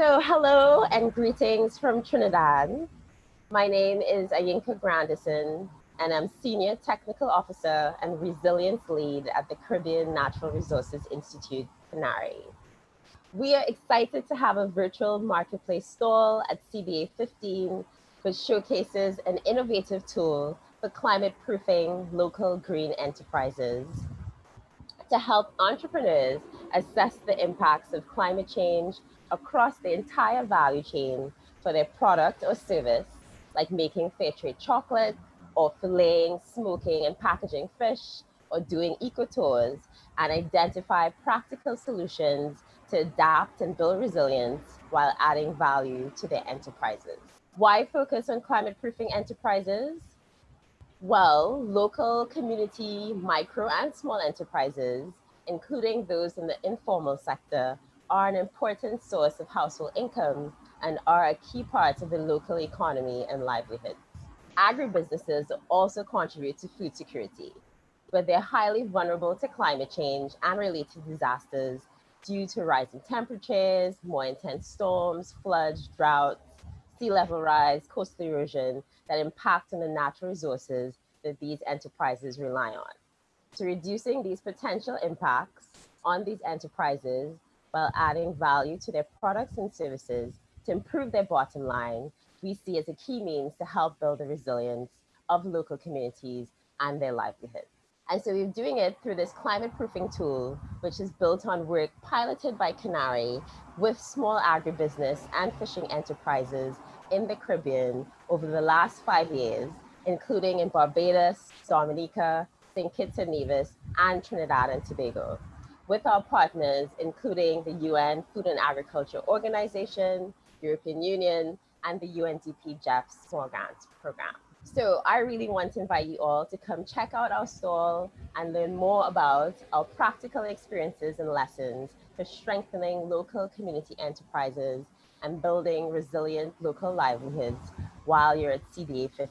So hello and greetings from Trinidad. My name is Ayinka Grandison and I'm Senior Technical Officer and Resilience Lead at the Caribbean Natural Resources Institute, CANARI. We are excited to have a virtual marketplace stall at CBA 15, which showcases an innovative tool for climate proofing local green enterprises to help entrepreneurs assess the impacts of climate change across the entire value chain for their product or service, like making fair trade chocolate or filleting, smoking, and packaging fish, or doing eco tours, and identify practical solutions to adapt and build resilience while adding value to their enterprises. Why focus on climate proofing enterprises? Well, local community, micro and small enterprises, including those in the informal sector, are an important source of household income and are a key part of the local economy and livelihoods. Agribusinesses also contribute to food security, but they're highly vulnerable to climate change and related disasters due to rising temperatures, more intense storms, floods, droughts, sea level rise, coastal erosion that impact on the natural resources that these enterprises rely on. So reducing these potential impacts on these enterprises while adding value to their products and services to improve their bottom line, we see as a key means to help build the resilience of local communities and their livelihoods. And so we're doing it through this climate proofing tool, which is built on work piloted by CANARI with small agribusiness and fishing enterprises in the Caribbean over the last five years, including in Barbados, Dominica, St. Kitts and Nevis, and Trinidad and Tobago with our partners, including the UN Food and Agriculture Organization, European Union, and the UNDP GEF Small Grants Program. So I really want to invite you all to come check out our stall and learn more about our practical experiences and lessons for strengthening local community enterprises and building resilient local livelihoods while you're at CBA 15.